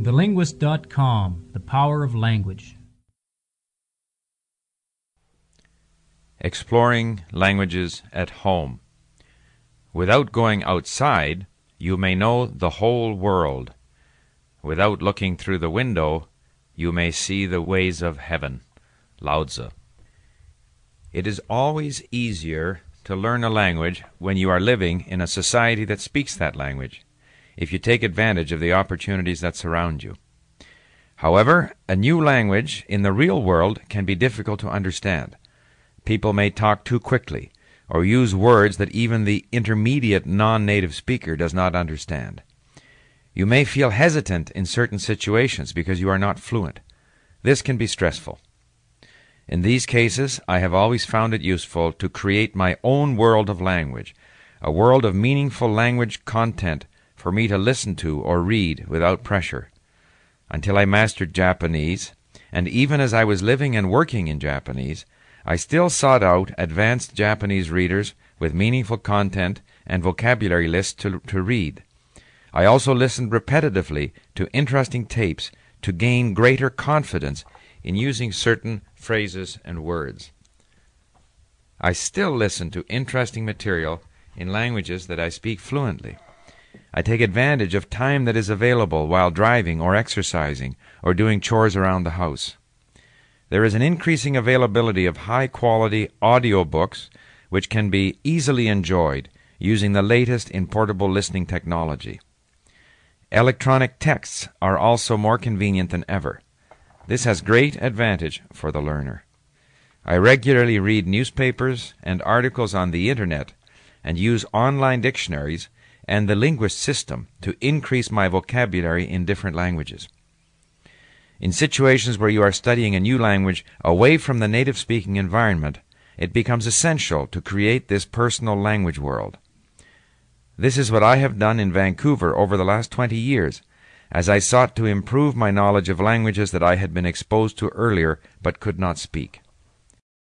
TheLinguist.com The Power of Language. Exploring languages at home. Without going outside, you may know the whole world. Without looking through the window, you may see the ways of heaven. Lao Tzu. It is always easier to learn a language when you are living in a society that speaks that language, if you take advantage of the opportunities that surround you. However, a new language in the real world can be difficult to understand. People may talk too quickly or use words that even the intermediate non native speaker does not understand. You may feel hesitant in certain situations because you are not fluent. This can be stressful. In these cases, I have always found it useful to create my own world of language, a world of meaningful language content for me to listen to or read without pressure. Until I mastered Japanese, and even as I was living and working in Japanese, I still sought out advanced Japanese readers with meaningful content and vocabulary lists to, to read. I also listened repetitively to interesting tapes to gain greater confidence in using certain phrases and words. I still listen to interesting material in languages that I speak fluently. I take advantage of time that is available while driving or exercising or doing chores around the house. There is an increasing availability of high quality audio books which can be easily enjoyed using the latest in portable listening technology. Electronic texts are also more convenient than ever. This has great advantage for the learner. I regularly read newspapers and articles on the internet and use online dictionaries and the linguist system to increase my vocabulary in different languages. In situations where you are studying a new language away from the native speaking environment, it becomes essential to create this personal language world. This is what I have done in Vancouver over the last 20 years as I sought to improve my knowledge of languages that I had been exposed to earlier but could not speak.